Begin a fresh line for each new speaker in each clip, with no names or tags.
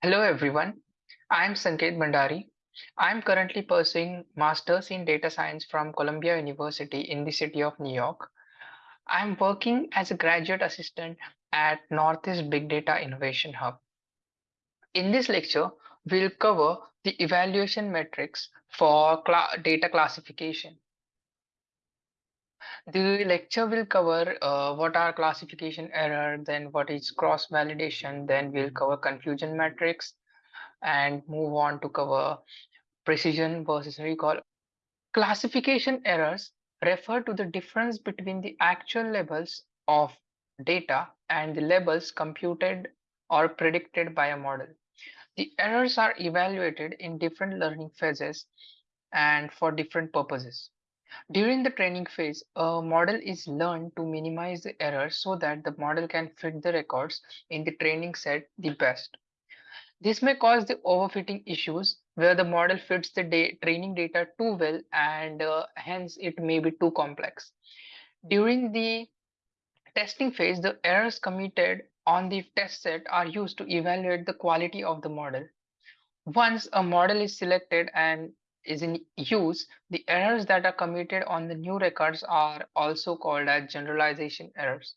Hello everyone, I'm Sanket Bhandari. I'm currently pursuing Masters in Data Science from Columbia University in the city of New York. I'm working as a graduate assistant at Northeast Big Data Innovation Hub. In this lecture, we'll cover the evaluation metrics for cl data classification. The lecture will cover uh, what are classification error, then what is cross validation, then we'll cover confusion matrix and move on to cover precision versus recall. Classification errors refer to the difference between the actual levels of data and the labels computed or predicted by a model. The errors are evaluated in different learning phases and for different purposes. During the training phase, a model is learned to minimize the errors so that the model can fit the records in the training set the best. This may cause the overfitting issues where the model fits the da training data too well and uh, hence it may be too complex. During the testing phase, the errors committed on the test set are used to evaluate the quality of the model. Once a model is selected and is in use, the errors that are committed on the new records are also called as generalization errors.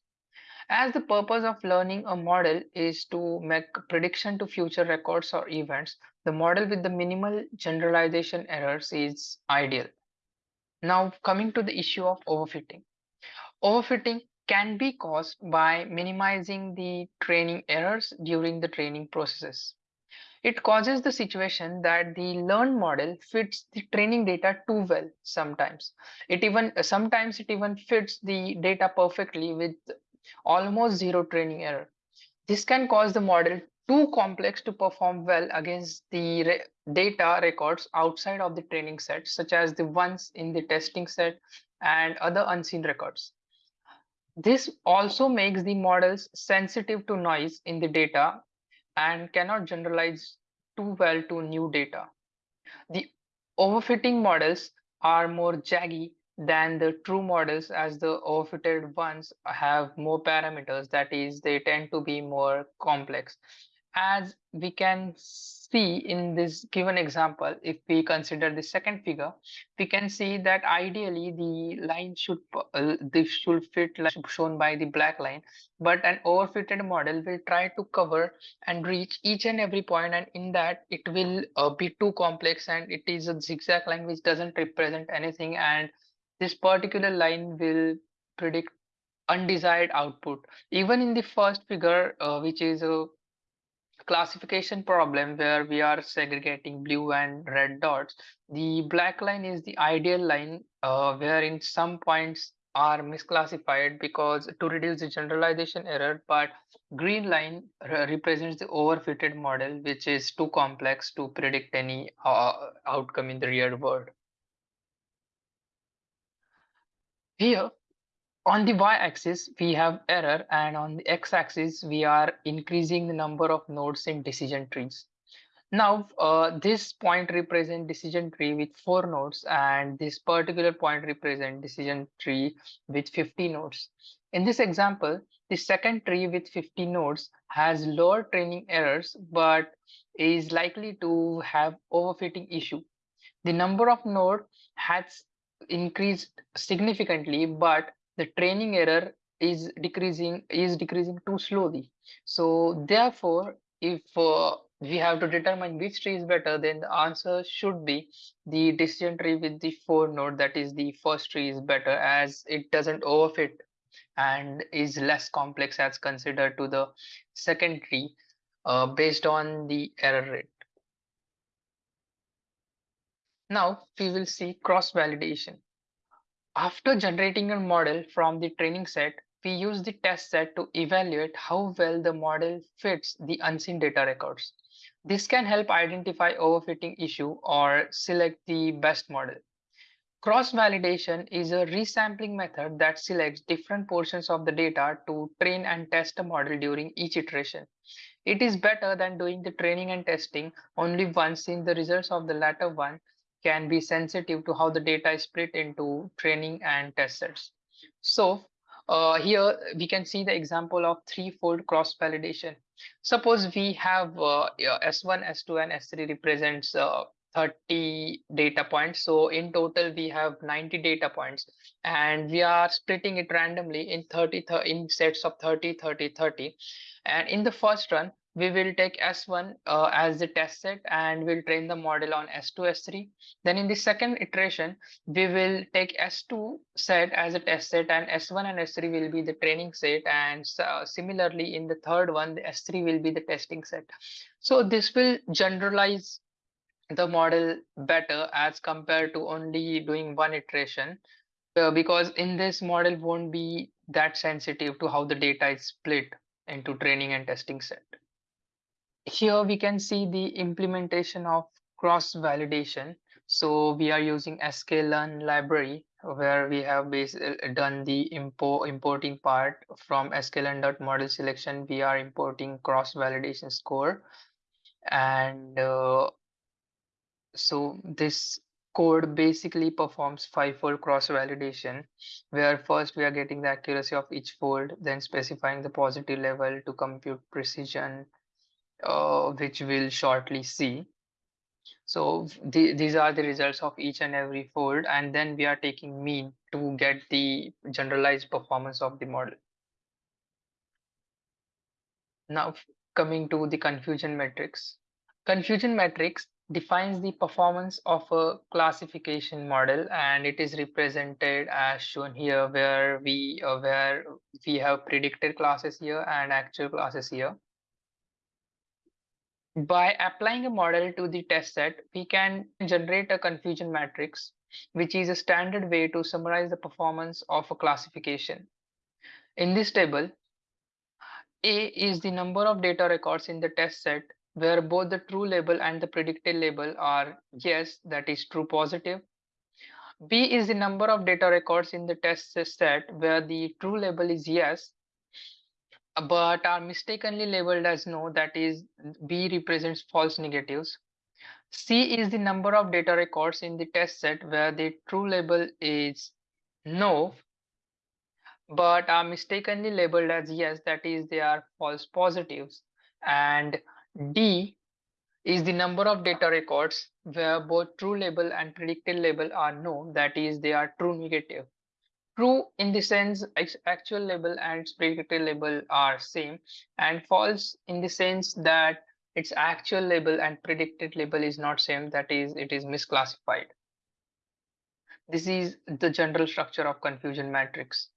As the purpose of learning a model is to make prediction to future records or events, the model with the minimal generalization errors is ideal. Now coming to the issue of overfitting. Overfitting can be caused by minimizing the training errors during the training processes. It causes the situation that the learned model fits the training data too well sometimes. It even sometimes it even fits the data perfectly with almost zero training error. This can cause the model too complex to perform well against the re data records outside of the training set, such as the ones in the testing set and other unseen records. This also makes the models sensitive to noise in the data and cannot generalize too well to new data. The overfitting models are more jaggy than the true models as the overfitted ones have more parameters that is they tend to be more complex as we can see in this given example, if we consider the second figure, we can see that ideally the line should uh, this should fit like shown by the black line, but an overfitted model will try to cover and reach each and every point, and in that it will uh, be too complex and it is a zigzag line which doesn't represent anything, and this particular line will predict undesired output. Even in the first figure, uh, which is a classification problem where we are segregating blue and red dots, the black line is the ideal line uh, wherein some points are misclassified because to reduce the generalization error, but green line represents the overfitted model, which is too complex to predict any uh, outcome in the real world. Here, on the y-axis, we have error and on the x-axis, we are increasing the number of nodes in decision trees. Now, uh, this point represent decision tree with four nodes and this particular point represent decision tree with 50 nodes. In this example, the second tree with 50 nodes has lower training errors, but is likely to have overfitting issue. The number of node has increased significantly, but the training error is decreasing is decreasing too slowly. So therefore if uh, we have to determine which tree is better then the answer should be the decision tree with the four node that is the first tree is better as it doesn't overfit and is less complex as considered to the second tree uh, based on the error rate. Now we will see cross validation after generating a model from the training set, we use the test set to evaluate how well the model fits the unseen data records. This can help identify overfitting issue or select the best model. Cross-validation is a resampling method that selects different portions of the data to train and test a model during each iteration. It is better than doing the training and testing only once since the results of the latter one can be sensitive to how the data is split into training and test sets. So uh, here we can see the example of threefold cross validation. Suppose we have uh, S1, S2 and S3 represents uh, 30 data points. So in total, we have 90 data points and we are splitting it randomly in 30, in sets of 30, 30, 30. And in the first run, we will take S1 uh, as the test set and we'll train the model on S2, S3. Then in the second iteration, we will take S2 set as a test set and S1 and S3 will be the training set. And uh, similarly, in the third one, the S3 will be the testing set. So this will generalize the model better as compared to only doing one iteration uh, because in this model won't be that sensitive to how the data is split into training and testing set here we can see the implementation of cross validation. So we are using sklearn library where we have done the import importing part from sklearn.model selection. We are importing cross validation score. And uh, so this code basically performs five-fold cross-validation, where first we are getting the accuracy of each fold, then specifying the positive level to compute precision, uh, which we'll shortly see. So the, these are the results of each and every fold, and then we are taking mean to get the generalized performance of the model. Now coming to the confusion matrix. Confusion matrix defines the performance of a classification model and it is represented as shown here where we uh, where we have predicted classes here and actual classes here by applying a model to the test set, we can generate a confusion matrix, which is a standard way to summarize the performance of a classification. In this table, A is the number of data records in the test set where both the true label and the predicted label are yes, that is true positive. B is the number of data records in the test set where the true label is yes but are mistakenly labeled as no, that is B represents false negatives. C is the number of data records in the test set where the true label is no, but are mistakenly labeled as yes, that is they are false positives. And D is the number of data records where both true label and predicted label are no, that is they are true negative true in the sense its actual label and predicted label are same and false in the sense that its actual label and predicted label is not same that is it is misclassified. This is the general structure of confusion matrix.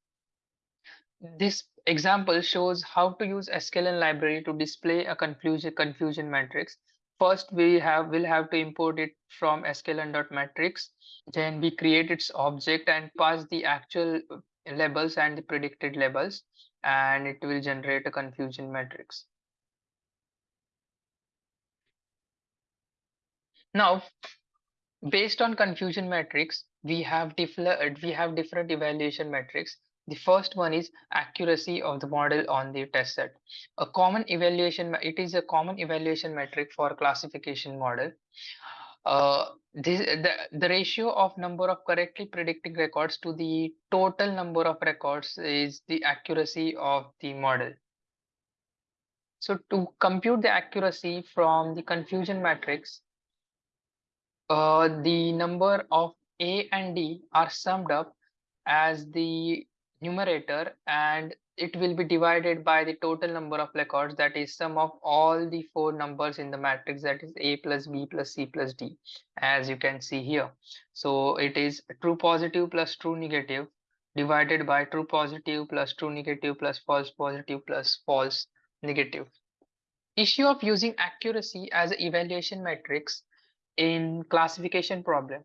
This example shows how to use sklearn library to display a confusion confusion matrix first we have will have to import it from sklearn.matrix then we create its object and pass the actual labels and the predicted labels and it will generate a confusion matrix. Now based on confusion matrix we have different we have different evaluation metrics the first one is accuracy of the model on the test set. A common evaluation, it is a common evaluation metric for classification model. Uh, this, the, the ratio of number of correctly predicting records to the total number of records is the accuracy of the model. So to compute the accuracy from the confusion matrix, uh, the number of A and D are summed up as the numerator and it will be divided by the total number of records that is sum of all the four numbers in the matrix that is a plus b plus c plus d as you can see here. So it is true positive plus true negative divided by true positive plus true negative plus false positive plus false negative. Issue of using accuracy as evaluation matrix in classification problem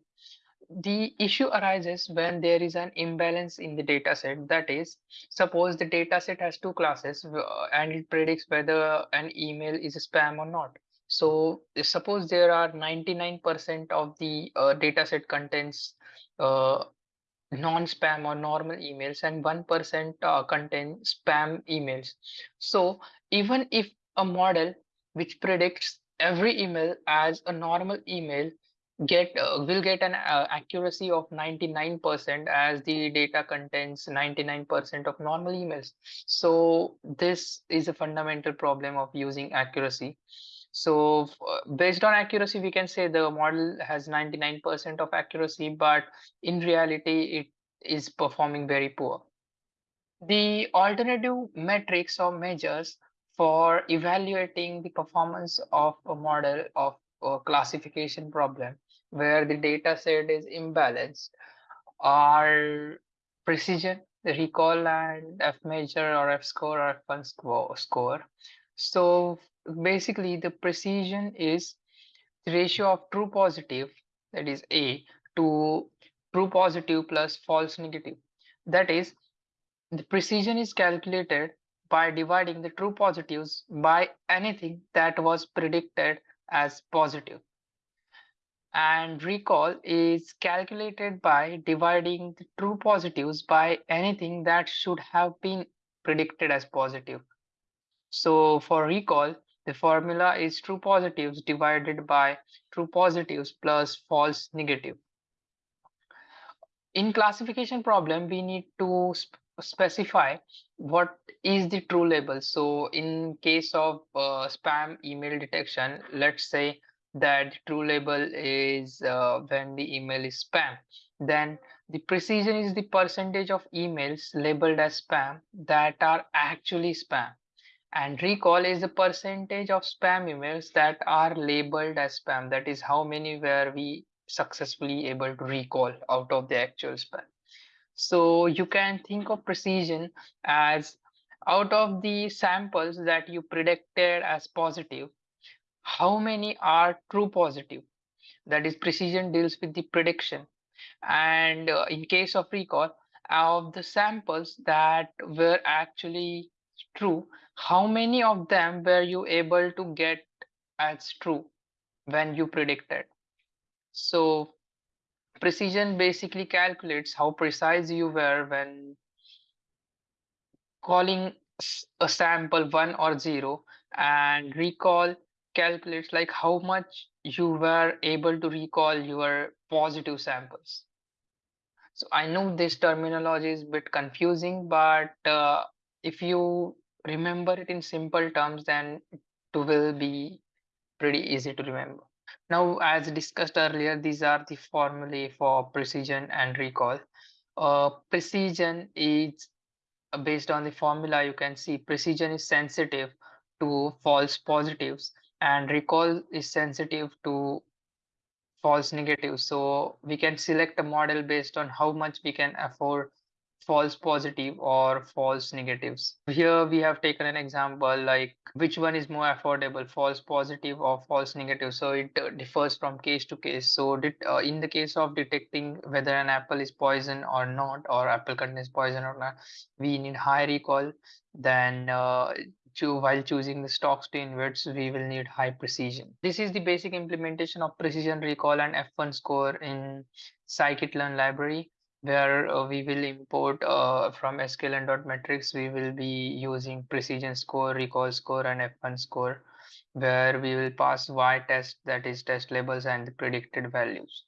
the issue arises when there is an imbalance in the data set. That is, suppose the data set has two classes uh, and it predicts whether an email is a spam or not. So suppose there are 99% of the uh, data set contains uh, non-spam or normal emails and 1% uh, contain spam emails. So even if a model which predicts every email as a normal email get uh, will get an uh, accuracy of 99% as the data contains 99% of normal emails. So this is a fundamental problem of using accuracy. So uh, based on accuracy we can say the model has 99% of accuracy but in reality it is performing very poor. The alternative metrics or measures for evaluating the performance of a model of a classification problem where the data set is imbalanced are precision, the recall and F measure or F score or F1 score. So basically the precision is the ratio of true positive that is A to true positive plus false negative. That is the precision is calculated by dividing the true positives by anything that was predicted as positive and recall is calculated by dividing the true positives by anything that should have been predicted as positive. So for recall, the formula is true positives divided by true positives plus false negative. In classification problem, we need to sp specify what is the true label. So in case of uh, spam email detection, let's say that true label is uh, when the email is spam. Then the precision is the percentage of emails labeled as spam that are actually spam. And recall is the percentage of spam emails that are labeled as spam. That is how many were we successfully able to recall out of the actual spam. So you can think of precision as out of the samples that you predicted as positive how many are true positive? That is precision deals with the prediction. And uh, in case of recall of the samples that were actually true how many of them were you able to get as true when you predicted? So precision basically calculates how precise you were when calling a sample 1 or 0 and recall calculates like how much you were able to recall your positive samples. So I know this terminology is a bit confusing, but uh, if you remember it in simple terms, then it will be pretty easy to remember. Now, as discussed earlier, these are the formulae for precision and recall. Uh, precision is uh, based on the formula, you can see precision is sensitive to false positives and recall is sensitive to false negatives. So we can select a model based on how much we can afford false positive or false negatives. Here we have taken an example like which one is more affordable, false positive or false negative. So it uh, differs from case to case. So did, uh, in the case of detecting whether an apple is poison or not, or apple contains poison or not, we need high recall. Then uh, to while choosing the stocks to invest, we will need high precision. This is the basic implementation of precision recall and F1 score in scikit-learn library where uh, we will import uh, from sklearn.metrics, we will be using precision score, recall score, and F1 score, where we will pass Y test, that is test labels and predicted values.